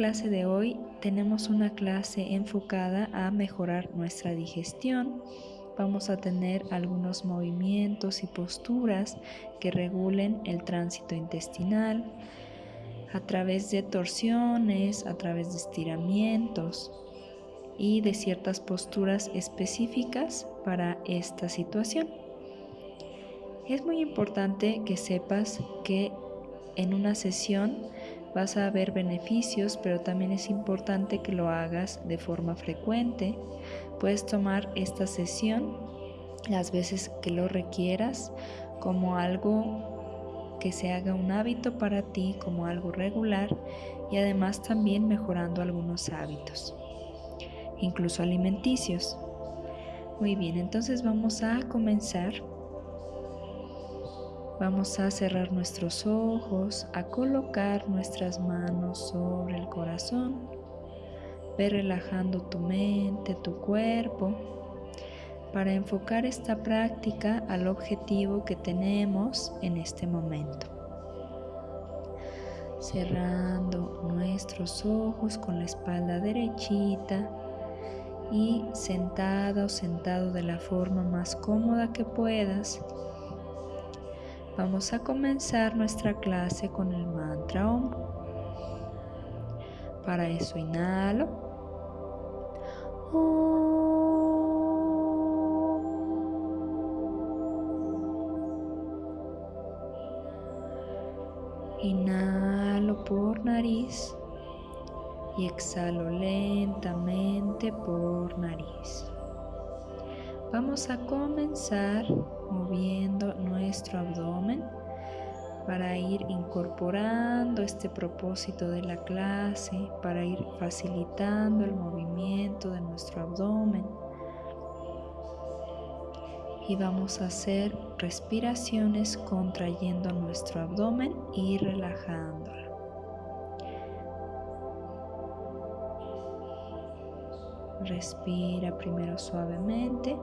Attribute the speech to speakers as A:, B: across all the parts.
A: clase de hoy tenemos una clase enfocada a mejorar nuestra digestión. Vamos a tener algunos movimientos y posturas que regulen el tránsito intestinal a través de torsiones, a través de estiramientos y de ciertas posturas específicas para esta situación. Es muy importante que sepas que en una sesión vas a ver beneficios, pero también es importante que lo hagas de forma frecuente. Puedes tomar esta sesión las veces que lo requieras como algo que se haga un hábito para ti, como algo regular y además también mejorando algunos hábitos, incluso alimenticios. Muy bien, entonces vamos a comenzar Vamos a cerrar nuestros ojos, a colocar nuestras manos sobre el corazón. Ve relajando tu mente, tu cuerpo, para enfocar esta práctica al objetivo que tenemos en este momento. Cerrando nuestros ojos con la espalda derechita y sentado o sentado de la forma más cómoda que puedas Vamos a comenzar nuestra clase con el mantra OM. Para eso inhalo. Inhalo por nariz y exhalo lentamente por nariz. Vamos a comenzar moviendo nuestro abdomen para ir incorporando este propósito de la clase, para ir facilitando el movimiento de nuestro abdomen. Y vamos a hacer respiraciones contrayendo nuestro abdomen y relajándolo. Respira primero suavemente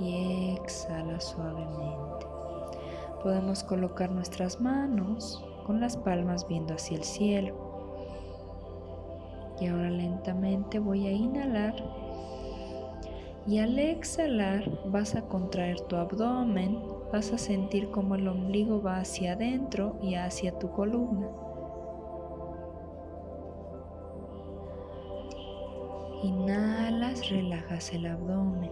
A: y exhala suavemente. Podemos colocar nuestras manos con las palmas viendo hacia el cielo. Y ahora lentamente voy a inhalar y al exhalar vas a contraer tu abdomen, vas a sentir como el ombligo va hacia adentro y hacia tu columna. Inhalas, relajas el abdomen.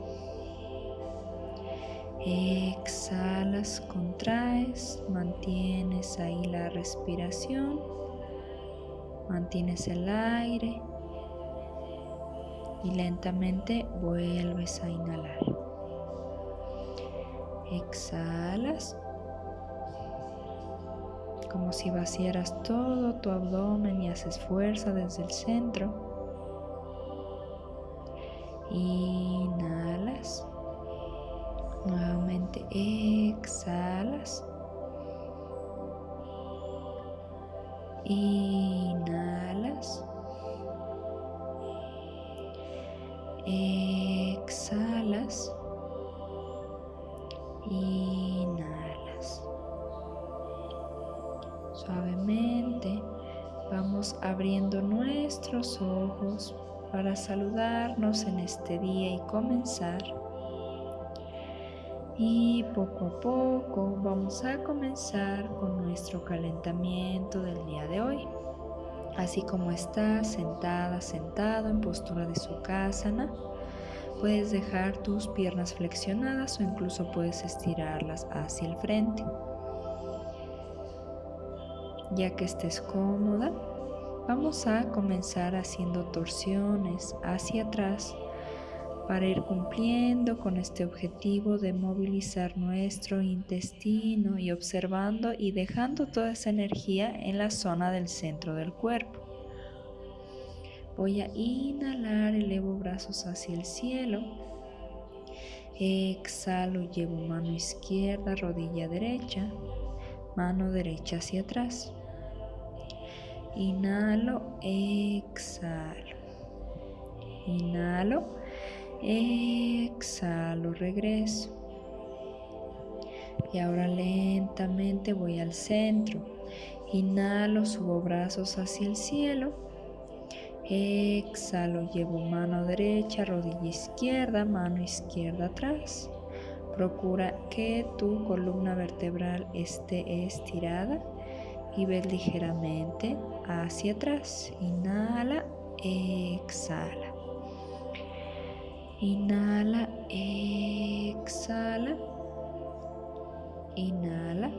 A: Exhalas, contraes, mantienes ahí la respiración, mantienes el aire y lentamente vuelves a inhalar. Exhalas como si vaciaras todo tu abdomen y haces fuerza desde el centro. Inhalas. Nuevamente exhalas. Inhalas. Exhalas. Inhalas. Suavemente vamos abriendo nuestros ojos para saludarnos en este día y comenzar y poco a poco vamos a comenzar con nuestro calentamiento del día de hoy. Así como estás sentada, sentado en postura de Sukhasana, puedes dejar tus piernas flexionadas o incluso puedes estirarlas hacia el frente. Ya que estés cómoda, vamos a comenzar haciendo torsiones hacia atrás para ir cumpliendo con este objetivo de movilizar nuestro intestino y observando y dejando toda esa energía en la zona del centro del cuerpo. Voy a inhalar, elevo brazos hacia el cielo. Exhalo, llevo mano izquierda, rodilla derecha, mano derecha hacia atrás. Inhalo, exhalo. Inhalo Exhalo, regreso. Y ahora lentamente voy al centro. Inhalo, subo brazos hacia el cielo. Exhalo, llevo mano derecha, rodilla izquierda, mano izquierda atrás. Procura que tu columna vertebral esté estirada y ves ligeramente hacia atrás. Inhala, exhala. Inhala, exhala. Inhala.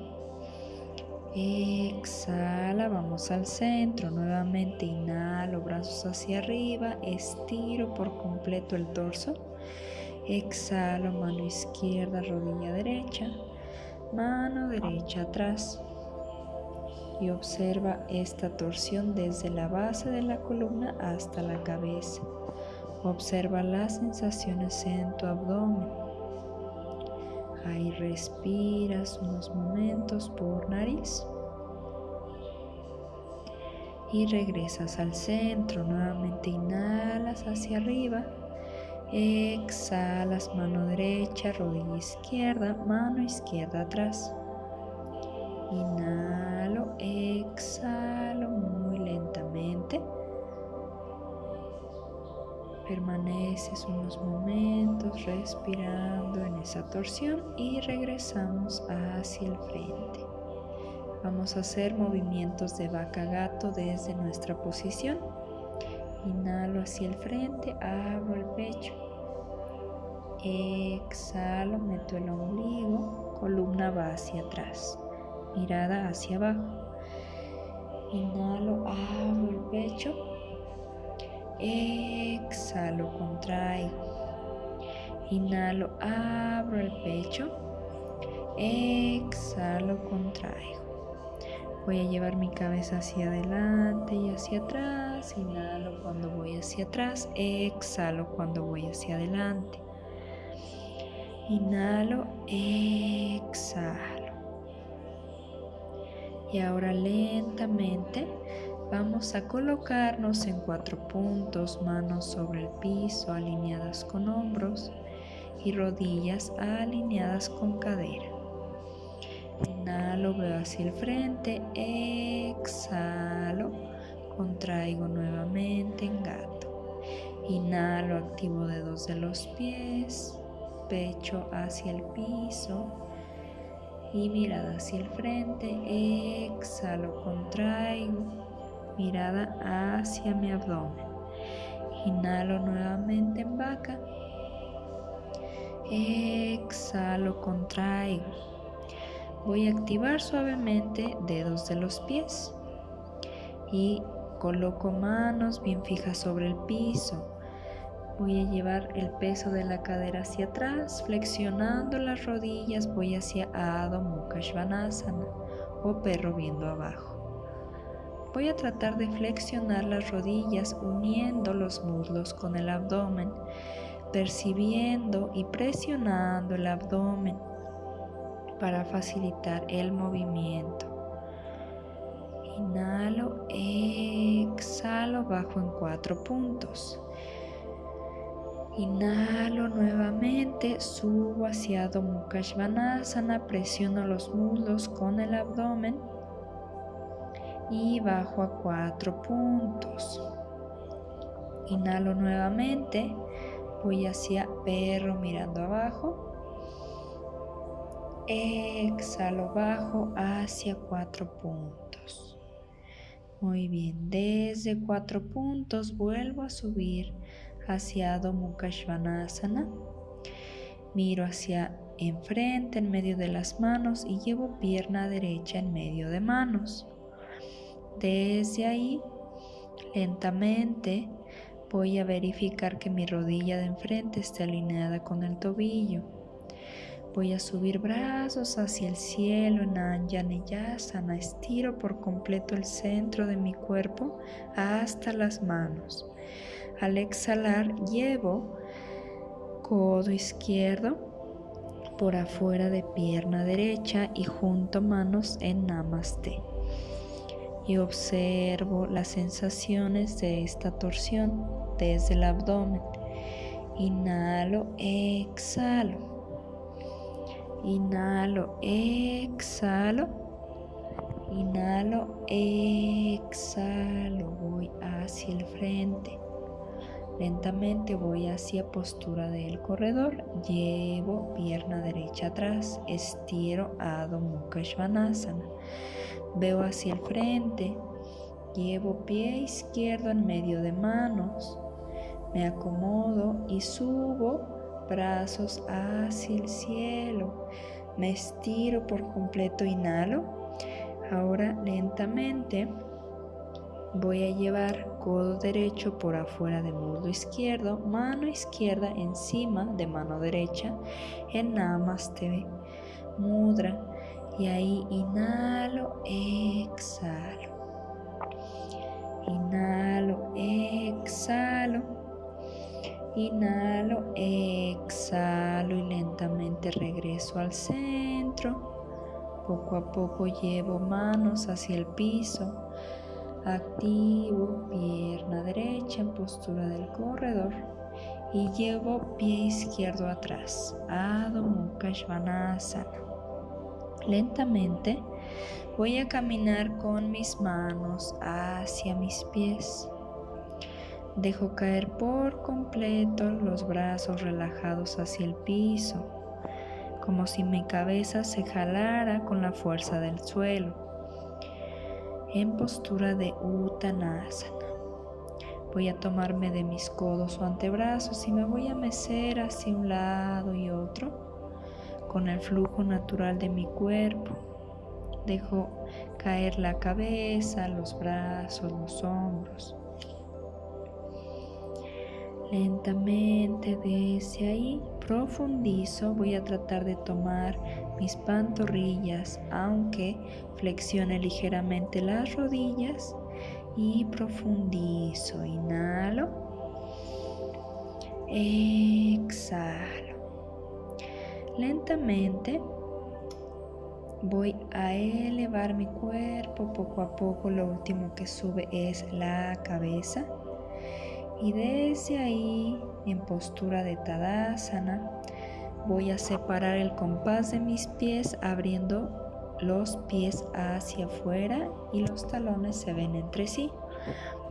A: Exhala, vamos al centro. Nuevamente inhalo, brazos hacia arriba. Estiro por completo el torso. Exhalo, mano izquierda, rodilla derecha, mano derecha atrás. Y observa esta torsión desde la base de la columna hasta la cabeza. Observa las sensaciones en tu abdomen. Ahí respiras unos momentos por nariz. Y regresas al centro. Nuevamente inhalas hacia arriba Exhalas mano derecha, rodilla izquierda, mano izquierda atrás. Inhalo, exhalo muy lentamente. Permaneces unos momentos respirando en esa torsión y regresamos hacia el frente. Vamos a hacer movimientos de vaca gato desde nuestra posición. Inhalo hacia el frente, abro el pecho. Exhalo, meto el ombligo, columna va hacia atrás, mirada hacia abajo. Inhalo, abro el pecho. Exhalo, contraigo. Inhalo, abro el pecho. Exhalo, contraigo. Voy a llevar mi cabeza hacia adelante y hacia atrás. Inhalo cuando voy hacia atrás. Exhalo cuando voy hacia adelante. Inhalo, exhalo. Y ahora lentamente vamos a colocarnos en cuatro puntos, manos sobre el piso alineadas con hombros y rodillas alineadas con cadera. Inhalo, veo hacia el frente, exhalo, contraigo nuevamente en gato. Inhalo, activo dedos de los pies, pecho hacia el piso y mirada hacia el frente. Exhalo, contraigo, mirada hacia mi abdomen. Inhalo nuevamente en vaca. Exhalo, contraigo voy a activar suavemente dedos de los pies y coloco manos bien fijas sobre el piso. Voy a llevar el peso de la cadera hacia atrás, flexionando las rodillas, voy hacia Adho Mukha Svanasana o perro viendo abajo. Voy a tratar de flexionar las rodillas uniendo los muslos con el abdomen, percibiendo y presionando el abdomen para facilitar el movimiento. Inhalo, exhalo, bajo en cuatro puntos. Inhalo nuevamente, subo hacia Adho Mukha presiono los muslos con el abdomen y bajo a cuatro puntos. Inhalo nuevamente, voy hacia perro mirando abajo Exhalo bajo hacia cuatro puntos. Muy bien, desde cuatro puntos vuelvo a subir hacia Adho Mukha Miro hacia enfrente en medio de las manos y llevo pierna derecha en medio de manos. Desde ahí, lentamente, voy a verificar que mi rodilla de enfrente esté alineada con el tobillo Voy a subir brazos hacia el cielo en Anjaneyasana. Estiro por completo el centro de mi cuerpo hasta las manos. Al exhalar, llevo codo izquierdo por afuera de pierna derecha y junto manos en Namaste. Y observo las sensaciones de esta torsión desde el abdomen. Inhalo, exhalo. Inhalo, exhalo. Inhalo, exhalo, voy hacia el frente. Lentamente voy hacia postura del corredor, llevo pierna derecha atrás, estiro Adho Mukha Svanasana. Veo hacia el frente, llevo pie izquierdo en medio de manos, me acomodo y subo brazos hacia el cielo. Me estiro por completo, inhalo. Ahora lentamente Voy a llevar codo derecho por afuera del muslo izquierdo, mano izquierda encima de mano derecha en Namaste Mudra. Y ahí inhalo, exhalo. Inhalo, exhalo. Inhalo, exhalo y lentamente regreso al centro. Poco a poco llevo manos hacia el piso Activo pierna derecha en postura del corredor y llevo pie izquierdo atrás. Adho Mukha Svanasana. Lentamente voy a caminar con mis manos hacia mis pies. Dejo caer por completo los brazos relajados hacia el piso, como si mi cabeza se jalara con la fuerza del suelo en postura de Uttanasana. Voy a tomarme de mis codos o antebrazos y me voy a mecer hacia un lado y otro con el flujo natural de mi cuerpo. Dejo caer la cabeza, los brazos, los hombros. Lentamente desde ahí profundizo, voy a tratar de tomar mis pantorrillas, aunque flexione ligeramente las rodillas y profundizo. Inhalo, exhalo. Lentamente voy a elevar mi cuerpo poco a poco. Lo último que sube es la cabeza. Y desde ahí, en postura de Tadasana, voy a separar el compás de mis pies abriendo los pies hacia afuera y los talones se ven entre sí.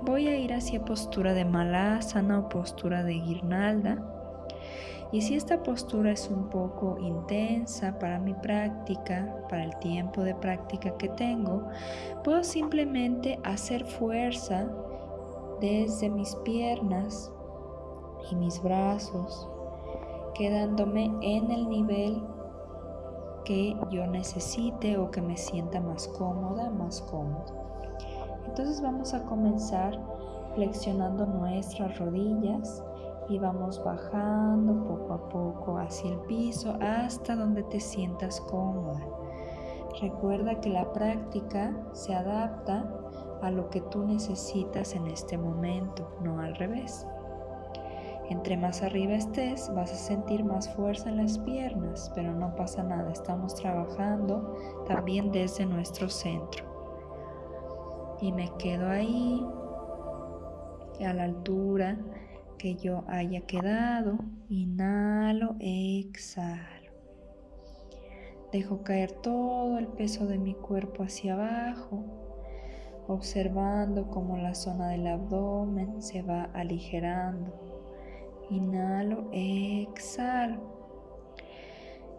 A: Voy a ir hacia postura de Malasana o postura de guirnalda. Y si esta postura es un poco intensa para mi práctica, para el tiempo de práctica que tengo, puedo simplemente hacer fuerza desde mis piernas y mis brazos, quedándome en el nivel que yo necesite o que me sienta más cómoda, más cómodo. Entonces vamos a comenzar flexionando nuestras rodillas y vamos bajando poco a poco hacia el piso hasta donde te sientas cómoda. Recuerda que la práctica se adapta a lo que tú necesitas en este momento, no al revés. Entre más arriba estés, vas a sentir más fuerza en las piernas, pero no pasa nada, estamos trabajando también desde nuestro centro. Y me quedo ahí, a la altura que yo haya quedado. Inhalo, exhalo. Dejo caer todo el peso de mi cuerpo hacia abajo observando cómo la zona del abdomen se va aligerando. Inhalo, exhalo.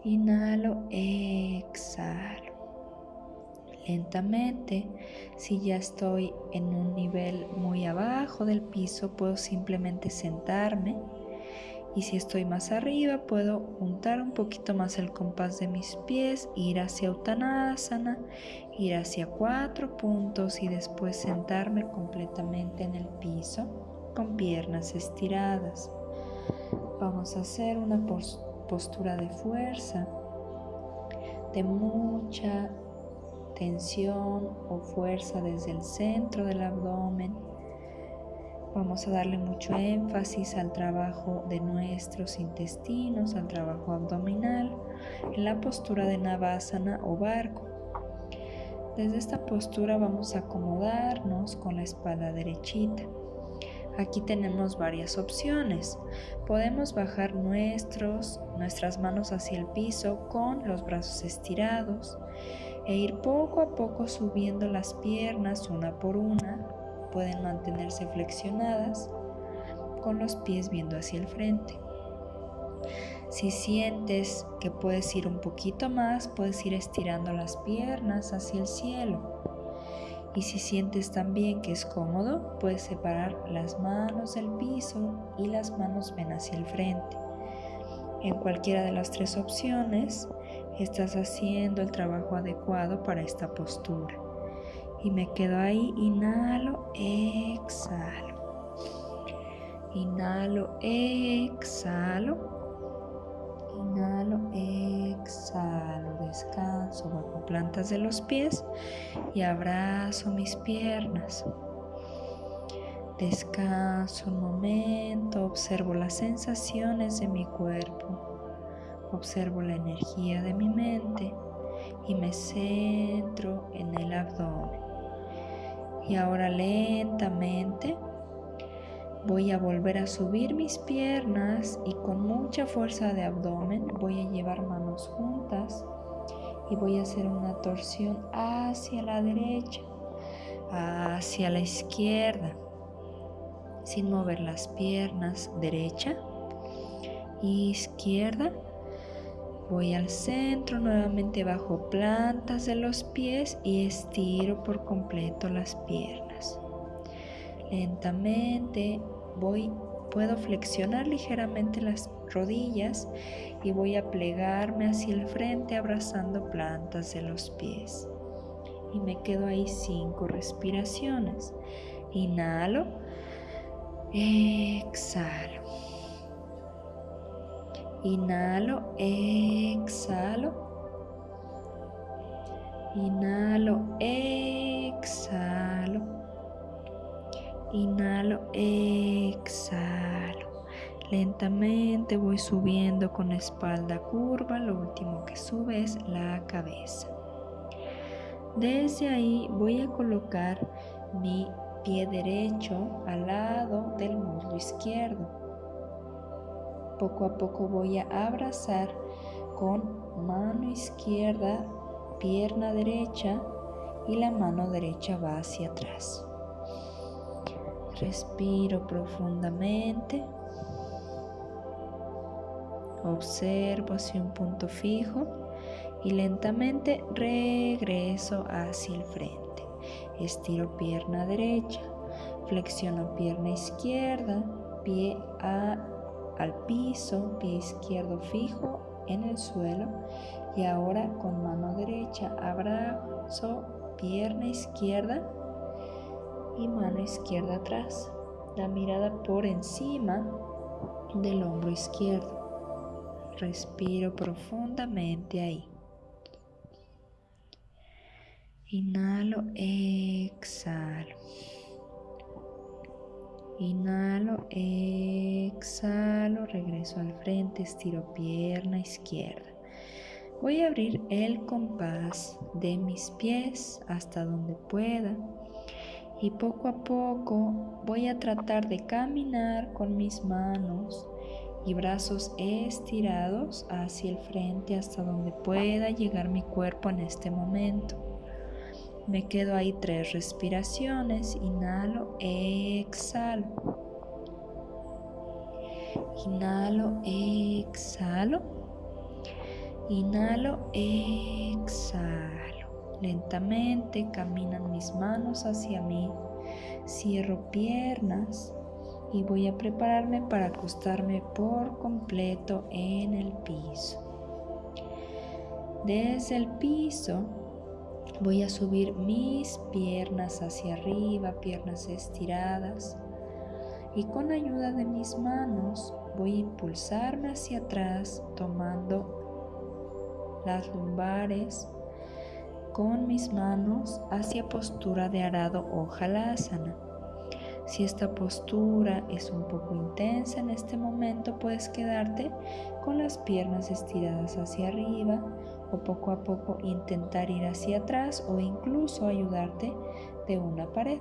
A: Inhalo, exhalo. Lentamente, si ya estoy en un nivel muy abajo del piso, puedo simplemente sentarme y si estoy más arriba, puedo juntar un poquito más el compás de mis pies, ir hacia Uttanasana, ir hacia cuatro puntos y después sentarme completamente en el piso con piernas estiradas. Vamos a hacer una postura de fuerza, de mucha tensión o fuerza desde el centro del abdomen Vamos a darle mucho énfasis al trabajo de nuestros intestinos, al trabajo abdominal, en la postura de Navasana o barco. Desde esta postura vamos a acomodarnos con la espalda derechita. Aquí tenemos varias opciones. Podemos bajar nuestros, nuestras manos hacia el piso con los brazos estirados e ir poco a poco subiendo las piernas una por una. Pueden mantenerse flexionadas con los pies viendo hacia el frente. Si sientes que puedes ir un poquito más, puedes ir estirando las piernas hacia el cielo. Y si sientes también que es cómodo, puedes separar las manos del piso y las manos ven hacia el frente. En cualquiera de las tres opciones, estás haciendo el trabajo adecuado para esta postura. Y me quedo ahí, inhalo, exhalo. Inhalo, exhalo. Bajo plantas de los pies y abrazo mis piernas. Descanso un momento, observo las sensaciones de mi cuerpo, observo la energía de mi mente y me centro en el abdomen. Y ahora lentamente Voy a volver a subir mis piernas y con mucha fuerza de abdomen voy a llevar manos juntas y voy a hacer una torsión hacia la derecha, hacia la izquierda, sin mover las piernas derecha, izquierda. Voy al centro, nuevamente bajo plantas de los pies y estiro por completo las piernas. Lentamente voy, puedo flexionar ligeramente las rodillas y voy a plegarme hacia el frente abrazando plantas de los pies. Y me quedo ahí cinco respiraciones. Inhalo, exhalo. Inhalo, exhalo. Inhalo, exhalo. Inhalo, exhalo. Lentamente voy subiendo con espalda curva. Lo último que sube es la cabeza. Desde ahí voy a colocar mi pie derecho al lado del muslo izquierdo. Poco a poco voy a abrazar con mano izquierda, pierna derecha y la mano derecha va hacia atrás. Respiro profundamente. Observo hacia un punto fijo y lentamente regreso hacia el frente. Estiro pierna derecha, flexiono pierna izquierda, pie al piso, pie izquierdo fijo en el suelo y ahora con mano derecha abrazo pierna izquierda y mano izquierda atrás, la mirada por encima del hombro izquierdo. Respiro profundamente ahí. Inhalo, exhalo. Inhalo, exhalo, regreso al frente, estiro pierna izquierda. Voy a abrir el compás de mis pies hasta donde pueda y poco a poco voy a tratar de caminar con mis manos y brazos estirados hacia el frente hasta donde pueda llegar mi cuerpo en este momento. Me quedo ahí tres respiraciones, inhalo, exhalo. Inhalo, exhalo. Inhalo, exhalo. Lentamente caminan mis manos hacia mí. Cierro piernas y voy a prepararme para acostarme por completo en el piso. Desde el piso voy a subir mis piernas hacia arriba, piernas estiradas. Y con ayuda de mis manos voy a impulsarme hacia atrás tomando las lumbares con mis manos hacia postura de arado o halasana. Si esta postura es un poco intensa en este momento, puedes quedarte con las piernas estiradas hacia arriba o poco a poco intentar ir hacia atrás o incluso ayudarte de una pared.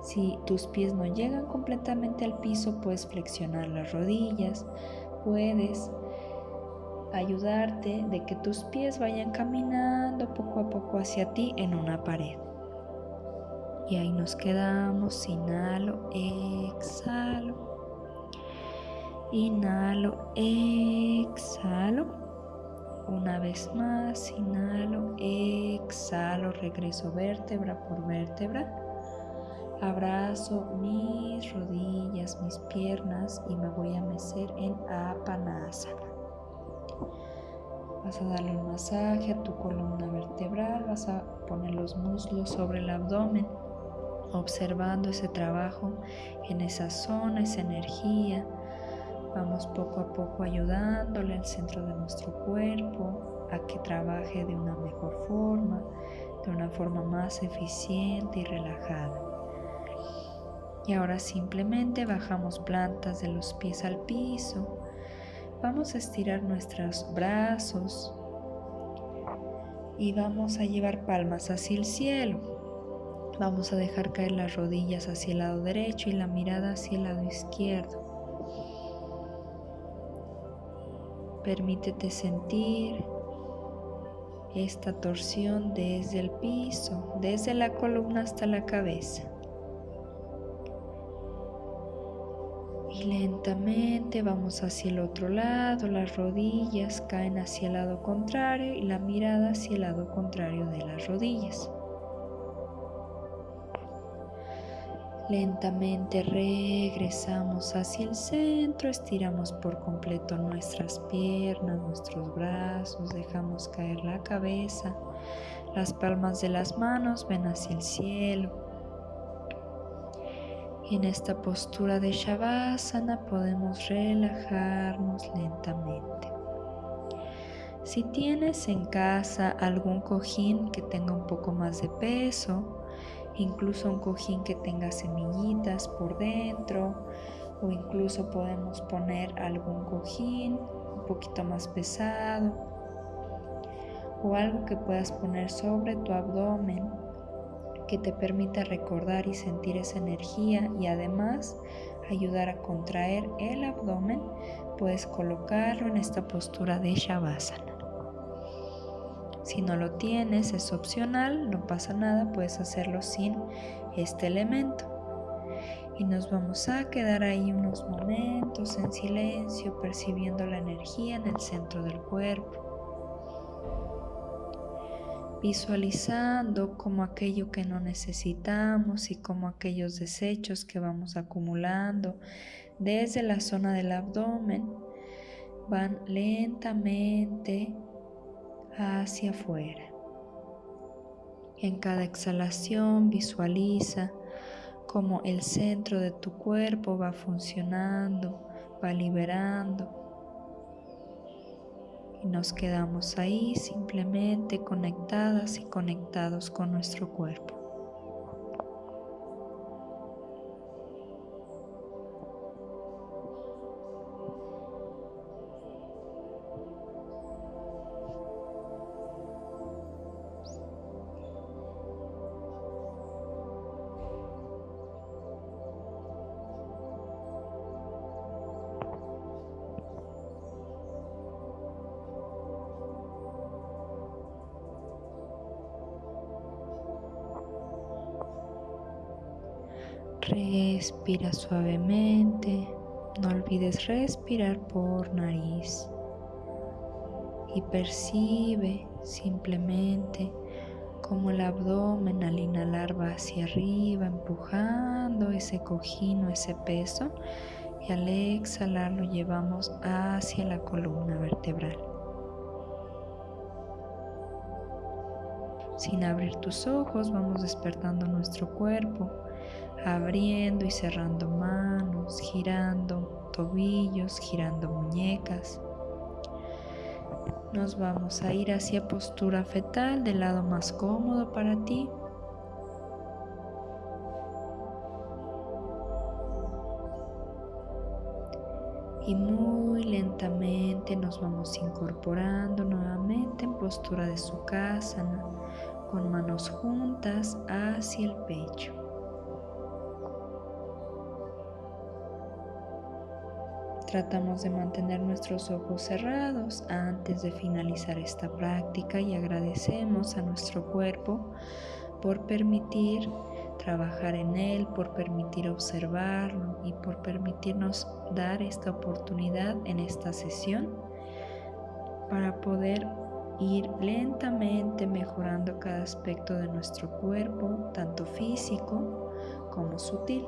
A: Si tus pies no llegan completamente al piso, puedes flexionar las rodillas, puedes ayudarte de que tus pies vayan caminando poco a poco hacia ti en una pared. Y ahí nos quedamos, inhalo, exhalo, inhalo, exhalo. Una vez más, inhalo, exhalo, regreso vértebra por vértebra. Abrazo mis rodillas, mis piernas y me voy a mecer en Apanasana. Vas a darle un masaje a tu columna vertebral, vas a poner los muslos sobre el abdomen, observando ese trabajo en esa zona, esa energía. Vamos poco a poco ayudándole al centro de nuestro cuerpo a que trabaje de una mejor forma, de una forma más eficiente y relajada. Y ahora simplemente bajamos plantas de los pies al piso. Vamos a estirar nuestros brazos y vamos a llevar palmas hacia el cielo. Vamos a dejar caer las rodillas hacia el lado derecho y la mirada hacia el lado izquierdo. Permítete sentir esta torsión desde el piso, desde la columna hasta la cabeza. Y lentamente vamos hacia el otro lado, las rodillas caen hacia el lado contrario y la mirada hacia el lado contrario de las rodillas. Lentamente regresamos hacia el centro, estiramos por completo nuestras piernas, nuestros brazos, dejamos caer la cabeza, las palmas de las manos ven hacia el cielo. Y en esta postura de Shavasana podemos relajarnos lentamente. Si tienes en casa algún cojín que tenga un poco más de peso, incluso un cojín que tenga semillitas por dentro, o incluso podemos poner algún cojín un poquito más pesado, o algo que puedas poner sobre tu abdomen que te permita recordar y sentir esa energía y además ayudar a contraer el abdomen, puedes colocarlo en esta postura de Shavasana. Si no lo tienes, es opcional, no pasa nada, puedes hacerlo sin este elemento. Y nos vamos a quedar ahí unos momentos en silencio, percibiendo la energía en el centro del cuerpo visualizando como aquello que no necesitamos y como aquellos desechos que vamos acumulando desde la zona del abdomen van lentamente hacia afuera. En cada exhalación visualiza como el centro de tu cuerpo va funcionando, va liberando y nos quedamos ahí simplemente conectadas y conectados con nuestro cuerpo. Respira suavemente. No olvides respirar por nariz. Y percibe simplemente como el abdomen al inhalar va hacia arriba, empujando ese cojín o ese peso. Y al exhalar lo llevamos hacia la columna vertebral. Sin abrir tus ojos, vamos despertando nuestro cuerpo abriendo y cerrando manos, girando tobillos, girando muñecas. Nos vamos a ir hacia postura fetal del lado más cómodo para ti. Y muy lentamente nos vamos incorporando nuevamente en postura de sukhasana con manos juntas hacia el pecho. Tratamos de mantener nuestros ojos cerrados antes de finalizar esta práctica y agradecemos a nuestro cuerpo por permitir trabajar en él, por permitir observarlo y por permitirnos dar esta oportunidad en esta sesión para poder ir lentamente mejorando cada aspecto de nuestro cuerpo, tanto físico como sutil.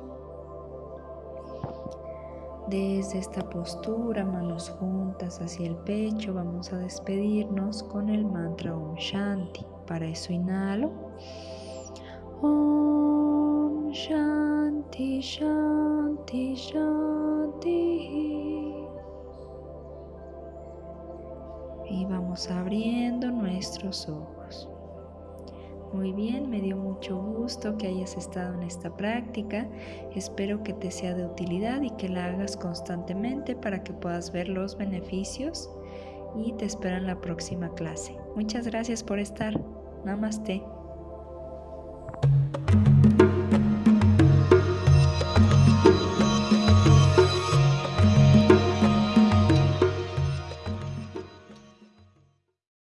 A: Desde esta postura, manos juntas hacia el pecho, vamos a despedirnos con el mantra Om Shanti. Para eso inhalo. Om Shanti Shanti Shanti. Y vamos abriendo nuestros ojos. Muy bien, me dio mucho gusto que hayas estado en esta práctica. Espero que te sea de utilidad y que la hagas constantemente para que puedas ver los beneficios y te espero en la próxima clase. Muchas gracias por estar. Namaste.